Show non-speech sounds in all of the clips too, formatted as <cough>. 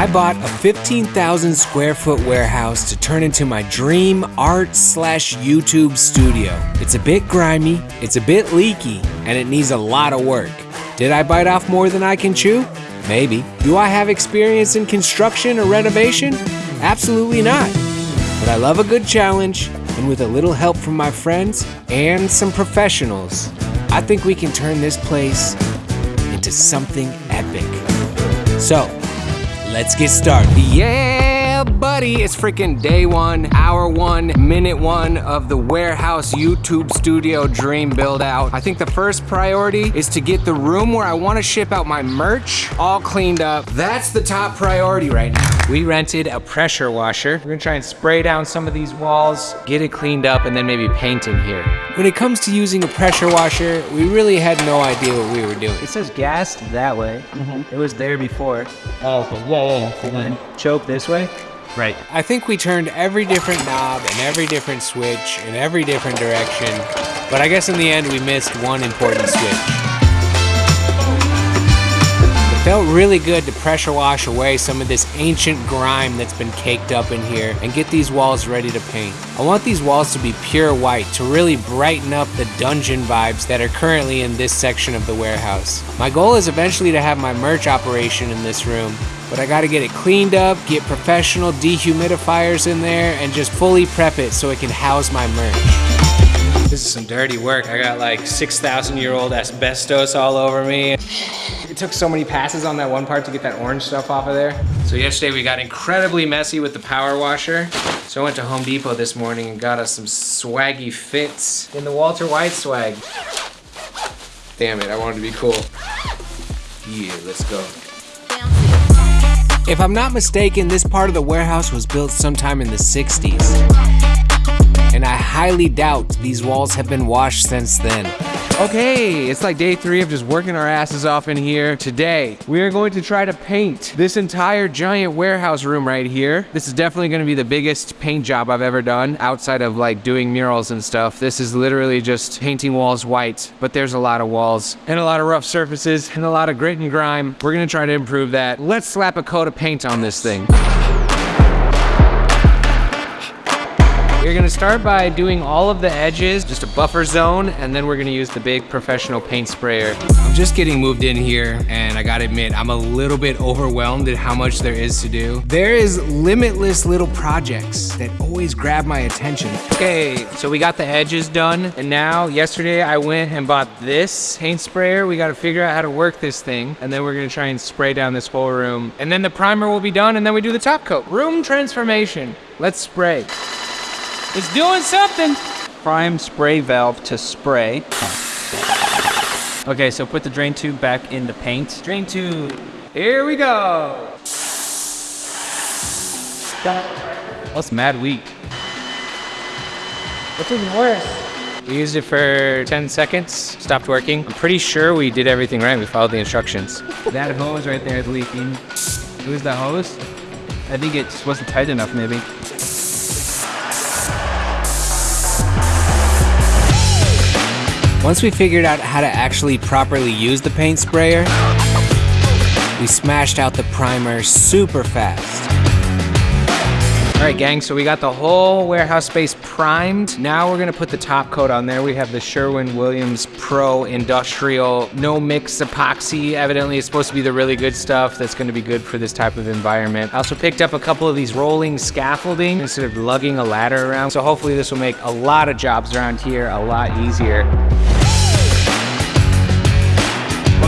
I bought a 15,000 square foot warehouse to turn into my dream art slash YouTube studio. It's a bit grimy, it's a bit leaky, and it needs a lot of work. Did I bite off more than I can chew? Maybe. Do I have experience in construction or renovation? Absolutely not. But I love a good challenge, and with a little help from my friends and some professionals, I think we can turn this place into something epic. So, let's get started. Yeah, buddy, it's freaking day one, hour one, minute one of the warehouse YouTube studio dream build out. I think the first priority is to get the room where I wanna ship out my merch all cleaned up. That's the top priority right now. We rented a pressure washer. We're gonna try and spray down some of these walls, get it cleaned up, and then maybe paint in here. When it comes to using a pressure washer, we really had no idea what we were doing. It says gassed that way. Mm-hmm. It was there before. Oh, okay. Yeah, yeah, yeah. Choke this way. Right. I think we turned every different knob and every different switch in every different direction, but I guess in the end we missed one important switch. It felt really good to pressure wash away some of this ancient grime that's been caked up in here and get these walls ready to paint. I want these walls to be pure white to really brighten up the dungeon vibes that are currently in this section of the warehouse. My goal is eventually to have my merch operation in this room, but I gotta get it cleaned up, get professional dehumidifiers in there, and just fully prep it so it can house my merch. This is some dirty work. I got like 6,000 year old asbestos all over me. It took so many passes on that one part to get that orange stuff off of there. So yesterday we got incredibly messy with the power washer. So I went to Home Depot this morning and got us some swaggy fits in the Walter White swag. Damn it, I wanted to be cool. Yeah, let's go. If I'm not mistaken, this part of the warehouse was built sometime in the 60s. And I highly doubt these walls have been washed since then. Okay, it's like day three of just working our asses off in here. Today, we are going to try to paint this entire giant warehouse room right here. This is definitely gonna be the biggest paint job I've ever done outside of like doing murals and stuff. This is literally just painting walls white, but there's a lot of walls and a lot of rough surfaces and a lot of grit and grime. We're gonna try to improve that. Let's slap a coat of paint on this thing. We're gonna start by doing all of the edges, just a buffer zone, and then we're gonna use the big professional paint sprayer. I'm just getting moved in here, and I gotta admit, I'm a little bit overwhelmed at how much there is to do. There is limitless little projects that always grab my attention. Okay, so we got the edges done, and now, yesterday I went and bought this paint sprayer. We gotta figure out how to work this thing, and then we're gonna try and spray down this whole room. And then the primer will be done, and then we do the top coat. Room transformation. Let's spray. It's doing something. Prime spray valve to spray. Okay, so put the drain tube back in the paint. Drain tube. Here we go. That's mad weak. What's even worse? We used it for 10 seconds, stopped working. I'm pretty sure we did everything right. We followed the instructions. <laughs> That hose right there is leaking. Who's the hose? I think it just wasn't tight enough, maybe. Once we figured out how to actually properly use the paint sprayer, we smashed out the primer super fast. All right, gang, so we got the whole warehouse space primed. Now we're gonna put the top coat on there. We have the Sherwin-Williams Pro Industrial No Mix Epoxy. Evidently, it's supposed to be the really good stuff that's gonna be good for this type of environment. I also picked up a couple of these rolling scaffolding instead of lugging a ladder around. So hopefully this will make a lot of jobs around here a lot easier.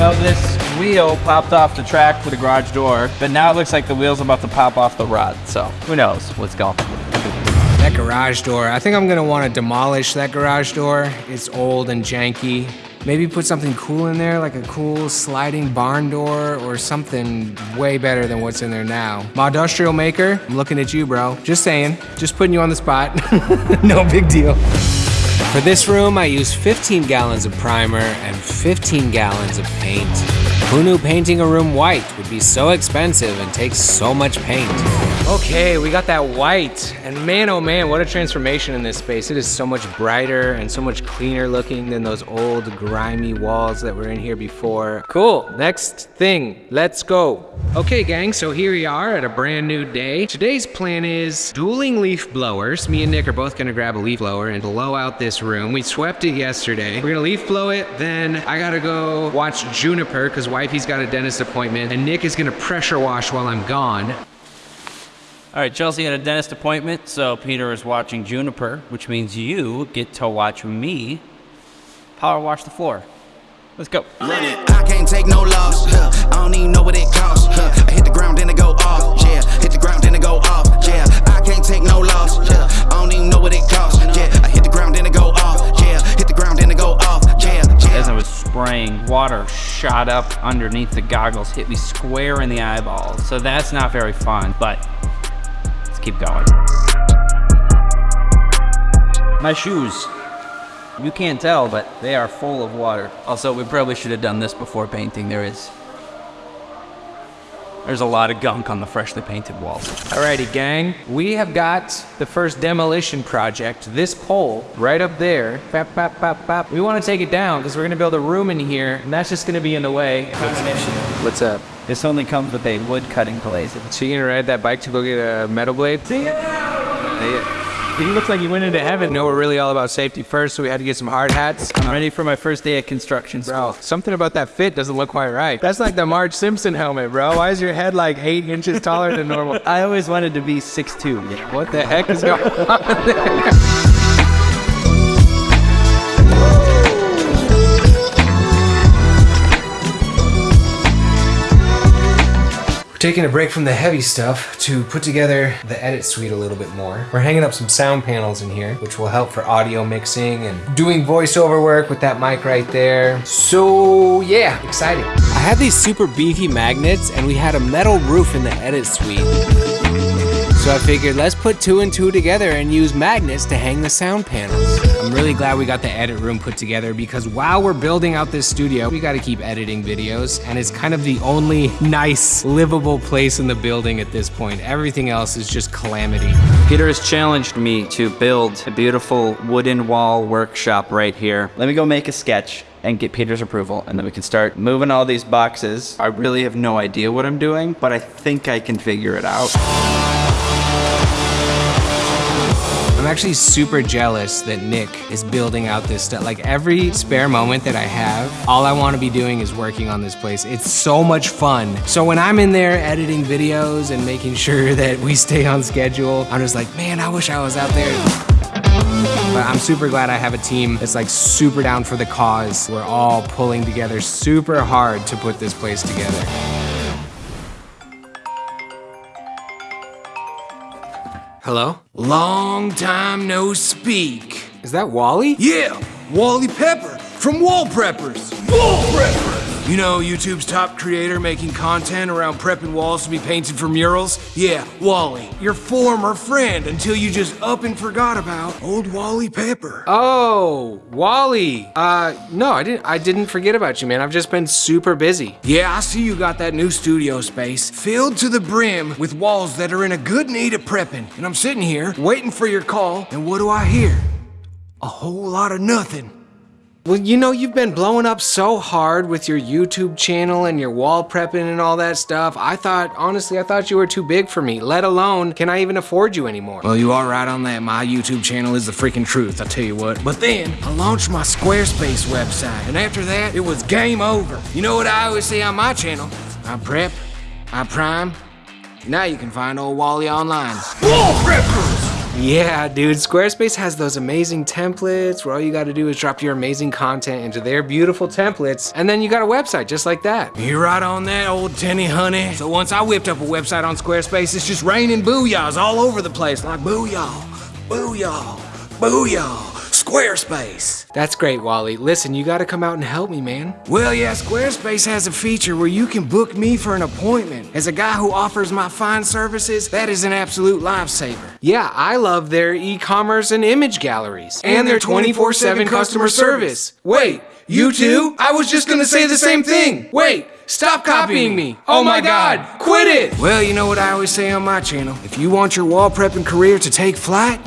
Well, this wheel popped off the track for the garage door, but now it looks like the wheel's about to pop off the rod. So who knows what's going That garage door, I think I'm gonna wanna demolish that garage door. It's old and janky. Maybe put something cool in there, like a cool sliding barn door or something way better than what's in there now. My industrial maker, I'm looking at you, bro. Just saying, just putting you on the spot. <laughs> no big deal. For this room, I used 15 gallons of primer and 15 gallons of paint. Who knew painting a room white would be so expensive and take so much paint? Okay, we got that white, and man oh man, what a transformation in this space. It is so much brighter and so much cleaner looking than those old grimy walls that were in here before. Cool, next thing, let's go. Okay gang, so here we are at a brand new day. Today's plan is dueling leaf blowers. Me and Nick are both gonna grab a leaf blower and blow out this room. We swept it yesterday. We're gonna leaf blow it, then I gotta go watch Juniper, cause wifey's got a dentist appointment, and Nick is gonna pressure wash while I'm gone. All right, Chelsea had a dentist appointment, so Peter is watching Juniper, which means you get to watch me power wash the floor. Let's go. I can't take no loss. Huh. I don't even know what it costs. Huh. I hit the ground, then it go off. Yeah, hit the ground, then it go off. Yeah, I can't take no loss. Yeah, I don't even know what it costs. Yeah, I hit the ground, then it go off. Yeah, hit the ground, then it go off. Yeah, yeah. As I was spraying, water shot up underneath the goggles, hit me square in the eyeballs. So that's not very fun, but keep going. My shoes. You can't tell, but they are full of water. Also, we probably should have done this before painting. There is... There's a lot of gunk on the freshly painted walls. Alrighty, gang. We have got the first demolition project. This pole right up there. Bap, bap, bap, bap. We want to take it down because we're going to build a room in here, and that's just going to be in the way. What's up? This only comes with a wood cutting blade. So you gonna ride that bike to go get a metal blade? See ya! He looks like he went into heaven. No, we're really all about safety first, so we had to get some hard hats. I'm ready for my first day at construction school. Bro, something about that fit doesn't look quite right. That's like the Marge Simpson helmet, bro. Why is your head like eight inches taller than normal? <laughs> I always wanted to be 6'2", you know? What the heck is going on there? <laughs> taking a break from the heavy stuff to put together the edit suite a little bit more. We're hanging up some sound panels in here, which will help for audio mixing and doing voiceover work with that mic right there. So yeah, exciting. I had these super beefy magnets and we had a metal roof in the edit suite. So I figured let's put two and two together and use magnets to hang the sound panels. I'm really glad we got the edit room put together because while we're building out this studio, we gotta keep editing videos and it's kind of the only nice, livable place in the building at this point. Everything else is just calamity. Peter has challenged me to build a beautiful wooden wall workshop right here. Let me go make a sketch and get Peter's approval, and then we can start moving all these boxes. I really have no idea what I'm doing, but I think I can figure it out. I'm actually super jealous that Nick is building out this stuff. Like every spare moment that I have, all I want to be doing is working on this place. It's so much fun. So when I'm in there editing videos and making sure <laughs> that we stay on schedule, I'm just like, man, I wish I was out there. But I'm super glad I have a team that's like super down for the cause. We're all pulling together super hard to put this place together. Hello? Long time no speak. Is that Wally? Yeah, Wally Pepper from Wall Preppers. Wall Preppers! You know YouTube's top creator making content around prepping walls to be painted for murals? Yeah, Wally, your former friend until you just up and forgot about old Wally Pepper. Oh, Wally. Uh, no, I didn't. I didn't forget about you, man. I've just been super busy. Yeah, I see you got that new studio space filled to the brim with walls that are in a good need of prepping. And I'm sitting here waiting for your call, and what do I hear? A whole lot of nothing. Well, you know, you've been blowing up so hard with your YouTube channel and your wall prepping and all that stuff. I thought, honestly, I thought you were too big for me, let alone can I even afford you anymore? Well, you are right on that. My YouTube channel is the freaking truth, I tell you what. But then, I launched my Squarespace website, and after that, it was game over. You know what I always say on my channel? I prep, I prime. Now you can find old Wally online. Wall Preppers! Yeah, dude, Squarespace has those amazing templates where all you gotta do is drop your amazing content into their beautiful templates, and then you got a website just like that. You're right on that, old Tenny honey. So once I whipped up a website on Squarespace, it's just raining booyahs all over the place, like booyah, booyah, booyah. Squarespace. That's great, Wally. Listen, you gotta come out and help me, man. Well, yeah, Squarespace has a feature where you can book me for an appointment. As a guy who offers my fine services, that is an absolute lifesaver. Yeah, I love their e-commerce and image galleries. And their 24-7 customer service. Wait, you too? I was just gonna say the same thing. Wait, stop copying me. Oh my god, quit it! Well, you know what I always say on my channel. If you want your wall prepping career to take flight,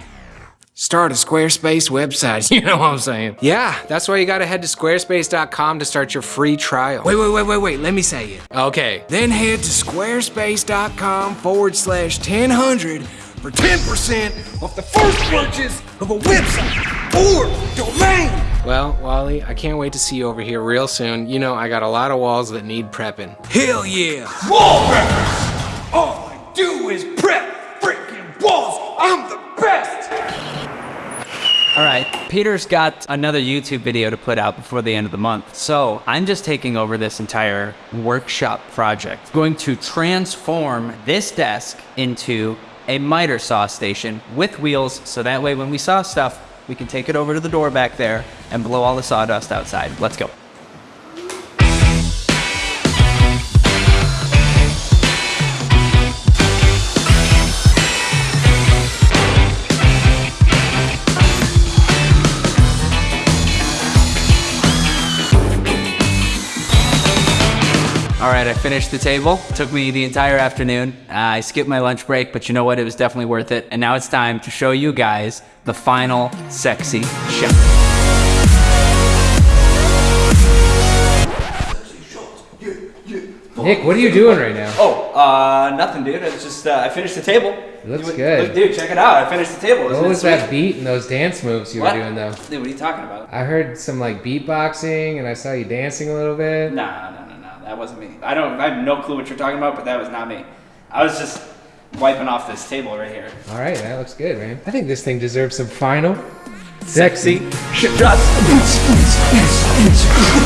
start a Squarespace website. <laughs> You know what I'm saying? Yeah, that's why you gotta head to squarespace.com to start your free trial. Wait, wait, wait, wait, wait. Let me say it. Okay. Then head to squarespace.com forward slash 1000 for 10% off the first purchase of a website or domain. Well, Wally, I can't wait to see you over here real soon. You know, I got a lot of walls that need prepping. Hell yeah. Wall preppers. All All right, Peter's got another YouTube video to put out before the end of the month. So I'm just taking over this entire workshop project. Going to transform this desk into a miter saw station with wheels. So that way when we saw stuff, we can take it over to the door back there and blow all the sawdust outside. Let's go. Right, I finished the table. Took me the entire afternoon. Uh, I skipped my lunch break, but you know what? It was definitely worth it. And now it's time to show you guys the final sexy shot. Nick, what are you doing right now? Oh, uh, nothing, dude. It's just uh, I finished the table. It looks Dude, good. look, dude, check it out. I finished the table. Isn't What was that beat and those dance moves you What? were doing though? Dude, what are you talking about? I heard some like beatboxing and I saw you dancing a little bit. Nah, no, no, no. That wasn't me. I don't. I have no clue what you're talking about, but that was not me. I was just wiping off this table right here. All right, that looks good, man. I think this thing deserves some final sexy.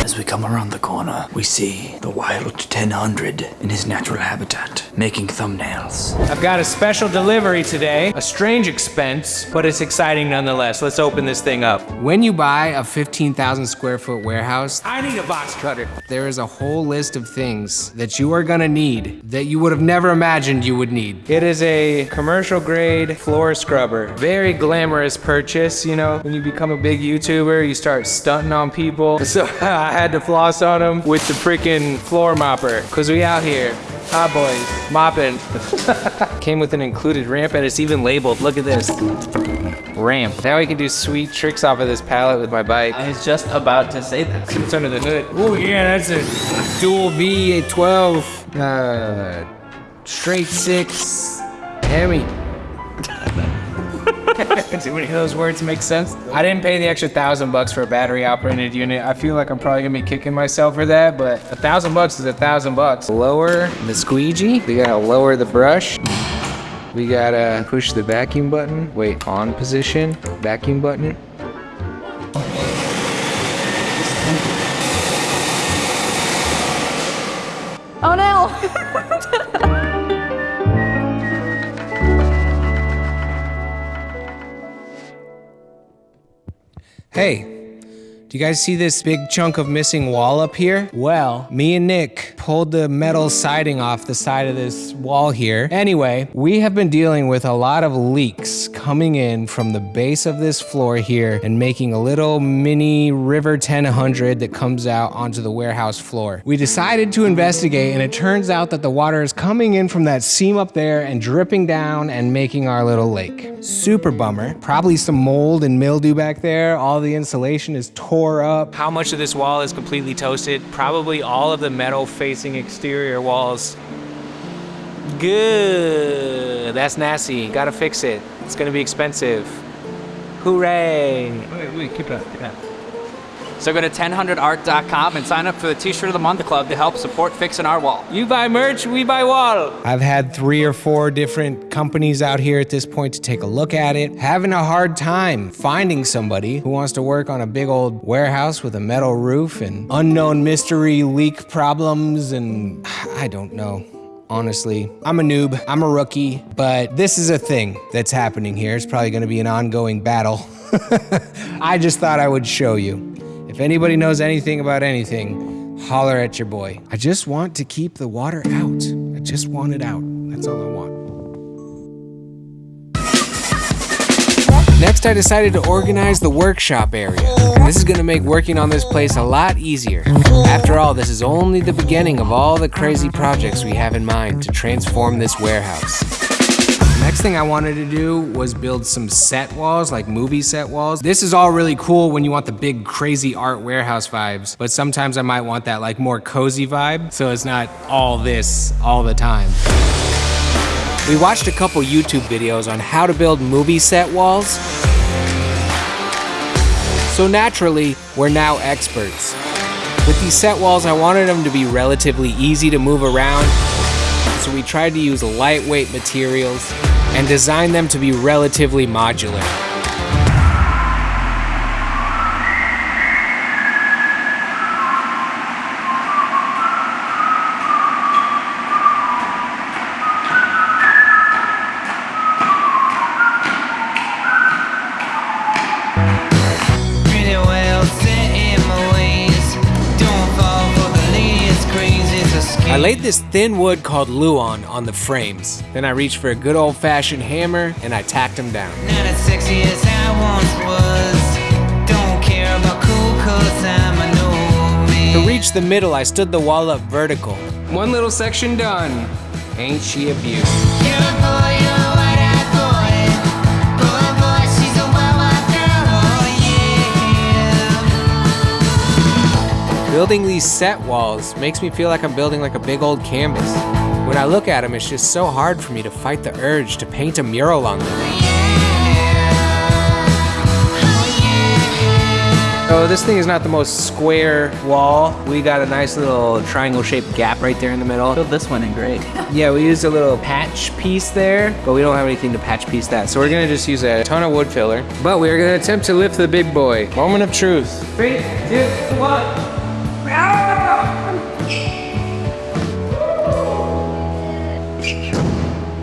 As we come around the corner, we see the wild 1000 in his natural habitat, making thumbnails. I've got a special delivery today. A strange expense, but it's exciting nonetheless. Let's open this thing up. When you buy a 15,000 square foot warehouse, I need a box cutter. There is a whole list of things that you are gonna need that you would have never imagined you would need. It is a commercial grade floor scrubber. Very glamorous purchase, you know, when you become a big YouTuber, you start stunting on people. <laughs> So I had to floss on them with the freaking floor mopper, cause we out here. Hot boys, mopping. <laughs> Came with an included ramp and it's even labeled. Look at this. Ramp. Now we can do sweet tricks off of this pallet with my bike. I was just about to say that. <laughs> It's under the hood. Oh yeah, that's a dual V12, uh, straight six, Hemi. <laughs> Too many of those words make sense. I didn't pay the extra thousand bucks for a battery operated unit. I feel like I'm probably gonna be kicking myself for that, but a thousand bucks is a thousand bucks. Lower the squeegee. We gotta lower the brush. We gotta push the vacuum button. Wait, on position, vacuum button. Hey, do you guys see this big chunk of missing wall up here? Well, me and Nick pulled the metal siding off the side of this wall here. Anyway, we have been dealing with a lot of leaks coming in from the base of this floor here and making a little mini River 1000 that comes out onto the warehouse floor. We decided to investigate and it turns out that the water is coming in from that seam up there and dripping down and making our little lake. Super bummer. Probably some mold and mildew back there. All the insulation is tore up. How much of this wall is completely toasted? Probably all of the metal exterior walls. Good. That's nasty. Gotta fix it. It's gonna be expensive. Hooray. Wait, wait, keep. So go to 1000art.com and sign up for the T-shirt of the month club to help support fixing our wall. You buy merch, we buy wall. I've had three or four different companies out here at this point to take a look at it. Having a hard time finding somebody who wants to work on a big old warehouse with a metal roof and unknown mystery leak problems and I don't know. honestly. I'm a noob, I'm a rookie, but this is a thing that's happening here. It's probably gonna be an ongoing battle. <laughs> I just thought I would show you. If anybody knows anything about anything, holler at your boy. I just want to keep the water out. I just want it out. That's all I want. Next, I decided to organize the workshop area. This is gonna make working on this place a lot easier. After all, this is only the beginning of all the crazy projects we have in mind to transform this warehouse. Next thing I wanted to do was build some set walls, like movie set walls. This is all really cool when you want the big crazy art warehouse vibes, but sometimes I might want that like more cozy vibe, so it's not all this all the time. We watched a couple YouTube videos on how to build movie set walls. So naturally, we're now experts. With these set walls, I wanted them to be relatively easy to move around, so we tried to use lightweight materials and design them to be relatively modular. Thin wood called Luan on the frames. Then I reached for a good old fashioned hammer and I tacked them down. Not as sexy as I once was. Don't care about cool cause I'm a new man. To reach the middle, I stood the wall up vertical. One little section done. Ain't she a beauty? Building these set walls makes me feel like I'm building like a big old canvas. When I look at them, it's just so hard for me to fight the urge to paint a mural on them. So this thing is not the most square wall. We got a nice little triangle shaped gap right there in the middle. Build this one in great. <laughs> Yeah, we used a little patch piece there, but we don't have anything to patch piece that. So we're gonna just use a ton of wood filler. But we're gonna attempt to lift the big boy. Moment of truth. Three, two, one.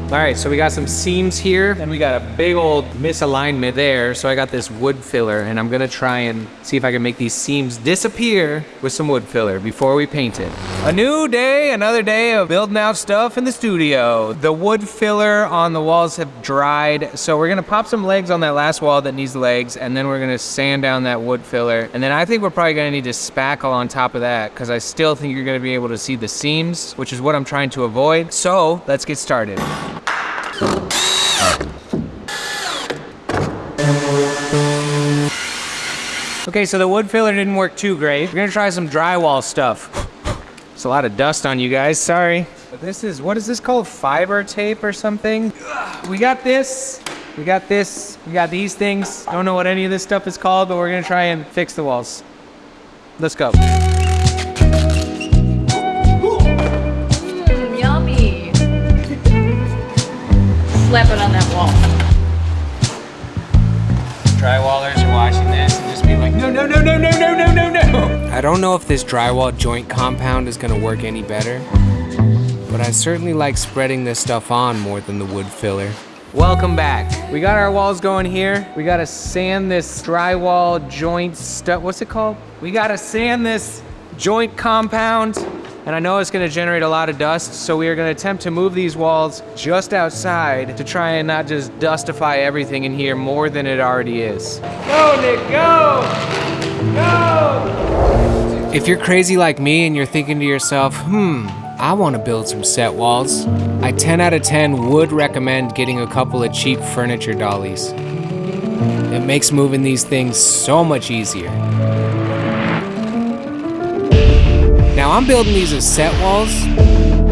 All right, so we got some seams here, and we got a big old misalignment there. So I got this wood filler, and I'm gonna try and see if I can make these seams disappear with some wood filler before we paint it. A new day, another day of building out stuff in the studio. The wood filler on the walls have dried, so we're gonna pop some legs on that last wall that needs legs, and then we're gonna sand down that wood filler. And then I think we're probably gonna need to spackle on top of that, because I still think you're gonna be able to see the seams, which is what I'm trying to avoid. So let's get started. Okay, so the wood filler didn't work too great. We're gonna try some drywall stuff. It's a lot of dust on you guys, sorry. But this is, what is this called? Fiber tape or something? We got this, we got this, we got these things. Don't know what any of this stuff is called, but we're gonna try and fix the walls. Let's go. Slap it on that wall. drywallers are watching this and just be like, no, no, no, no, no, no, no, no, no. I don't know if this drywall joint compound is gonna work any better, but I certainly like spreading this stuff on more than the wood filler. Welcome back. We got our walls going here. We gotta sand this drywall joint stuff. What's it called? We gotta sand this joint compound. And I know it's gonna generate a lot of dust, so we are gonna attempt to move these walls just outside to try and not just dustify everything in here more than it already is. Go, Nick, go! Go! If you're crazy like me and you're thinking to yourself, hmm, I wanna build some set walls, I 10 out of 10 would recommend getting a couple of cheap furniture dollies. It makes moving these things so much easier. Now I'm building these as set walls,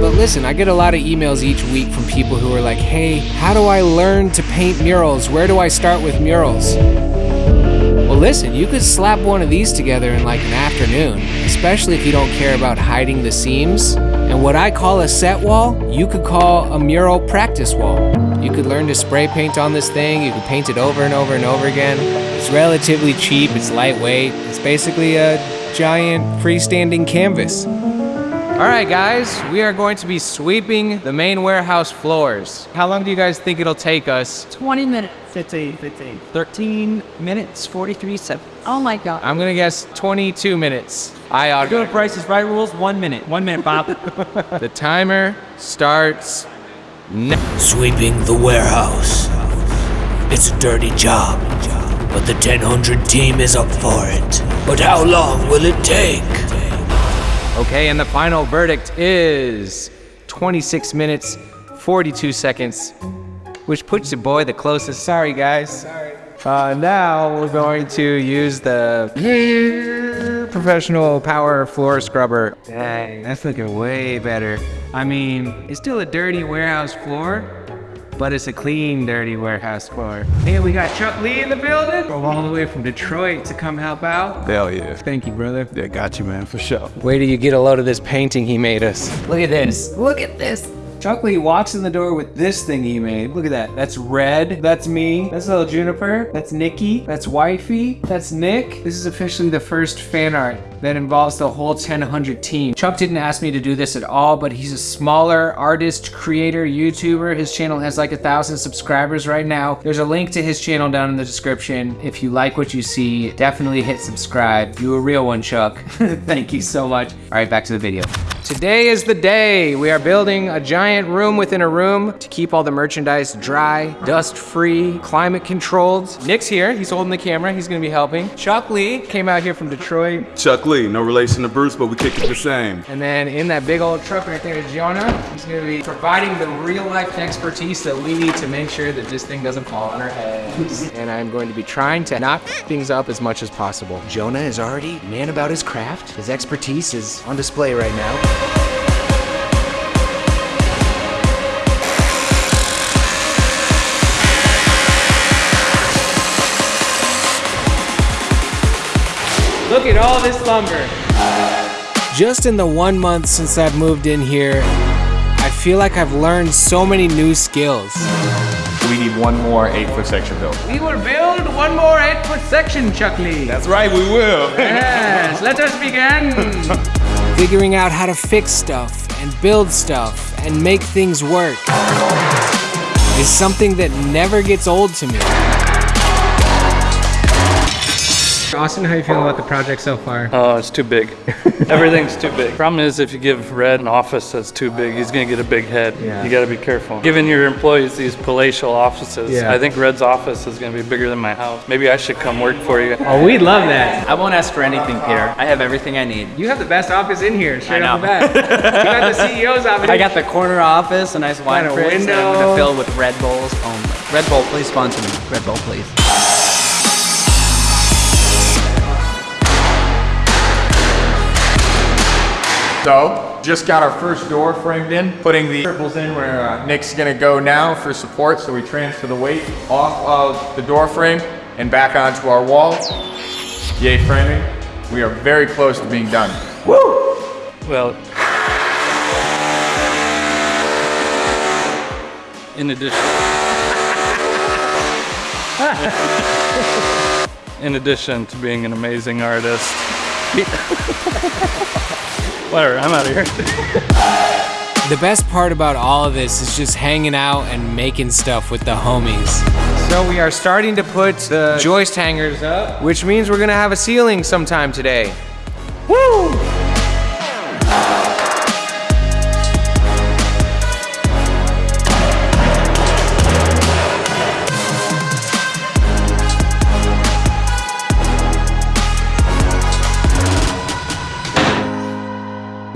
but listen, I get a lot of emails each week from people who are like, hey, how do I learn to paint murals? Where do I start with murals? Well, listen, you could slap one of these together in like an afternoon, especially if you don't care about hiding the seams. And what I call a set wall, you could call a mural practice wall. You could learn to spray paint on this thing, you could paint it over and over and over again. It's relatively cheap, it's lightweight, it's basically a giant freestanding canvas. All right, guys, we are going to be sweeping the main warehouse floors. How long do you guys think it'll take us? 20 minutes. 15, 15. 13 minutes, 43 seconds. Oh my god. I'm gonna guess 22 minutes. I ought Go to Price's Right rules, one minute. One minute, Bob. <laughs> The timer starts now. Sweeping the warehouse. It's a dirty job, but the 1000 team is up for it. But how long will it take? Okay, and the final verdict is 26 minutes, 42 seconds, which puts your boy the closest. Sorry, guys. Sorry. Uh, now we're going to use the professional power floor scrubber. Dang, that's looking way better. I mean, it's still a dirty warehouse floor, but it's a clean, dirty warehouse floor. Hey, we got Chuck Lee in the building. Drove all the way from Detroit to come help out. Hell yeah. Thank you, brother. Yeah, got you, man, for sure. Wait till you get a load of this painting he made us. Look at this. Look at this. Chuck Lee walks in the door with this thing he made. Look at that. That's Red. That's me. That's little Juniper. That's Nikki. That's Wifey. That's Nick. This is officially the first fan art that involves the whole 1000 team. Chuck didn't ask me to do this at all, but he's a smaller artist, creator, YouTuber. His channel has like a thousand subscribers right now. There's a link to his channel down in the description. If you like what you see, definitely hit subscribe. You a real one, Chuck. <laughs> Thank you so much. All right, back to the video. Today is the day. We are building a giant room within a room to keep all the merchandise dry, dust free, climate controlled. Nick's here. He's holding the camera. He's gonna be helping. Chuck Lee came out here from Detroit. Chuck Lee, no relation to Bruce, but we kick it the same. And then in that big old truck right there is Jonah. He's gonna be providing the real life expertise that we need to make sure that this thing doesn't fall on our heads. <laughs> and I'm going to be trying to knock things up as much as possible. Jonah is already man about his craft. His expertise is on display right now. Look at all this lumber. Just in the one month since I've moved in here, I feel like I've learned so many new skills. We need one more eight foot section built. We will build one more eight foot section, Chuck Lee. That's right, we will. <laughs> Yes, let us begin. <laughs> Figuring out how to fix stuff and build stuff and make things work is something that never gets old to me. Austin, how you feeling about the project so far? Oh, it's too big. <laughs> Everything's too big. Problem is, if you give Red an office that's too big, he's gonna get a big head. Yeah. You gotta be careful. Giving your employees these palatial offices, Yeah. I think Red's office is gonna be bigger than my house. Maybe I should come work for you. Oh, we'd love that. I won't ask for anything, Peter. I have everything I need. You have the best office in here, straight I off the know. bat. <laughs> you got the CEO's office. I got the corner office, a nice wine Got a fridge I'm window. gonna fill with Red Bulls only. Red Bull, please sponsor me. Red Bull, please. So, just got our first door framed in, putting the triples in where uh, Nick's gonna go now for support, so we transfer the weight off of the door frame and back onto our wall. Yay framing. We are very close to being done. Woo! Well, in addition, <laughs> in addition to being an amazing artist, <laughs> whatever, I'm out of here. <laughs> The best part about all of this is just hanging out and making stuff with the homies. So we are starting to put the joist hangers up, which means we're gonna have a ceiling sometime today. Woo!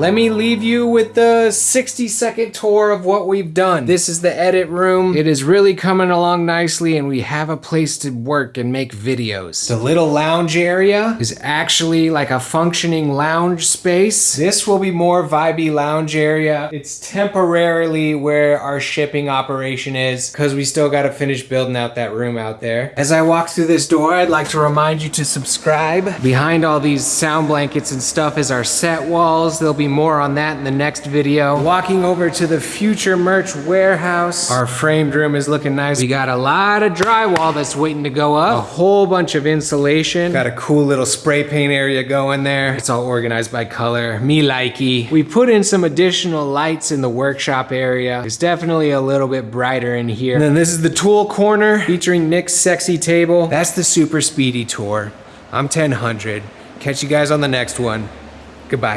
Let me leave you with the 60 second tour of what we've done. This is the edit room. It is really coming along nicely and we have a place to work and make videos. The little lounge area is actually like a functioning lounge space. This will be more vibey lounge area. It's temporarily where our shipping operation is because we still got to finish building out that room out there. As I walk through this door, I'd like to remind you to subscribe. Behind all these sound blankets and stuff is our set walls. There'll be more on that in the next video. Walking over to the future merch warehouse. Our framed room is looking nice. We got a lot of drywall that's waiting to go up. A whole bunch of insulation. Got a cool little spray paint area going there. It's all organized by color. Me likey. We put in some additional lights in the workshop area. It's definitely a little bit brighter in here. And then this is the tool corner featuring Nick's sexy table. That's the super speedy tour. I'm 1000. Catch you guys on the next one. Goodbye.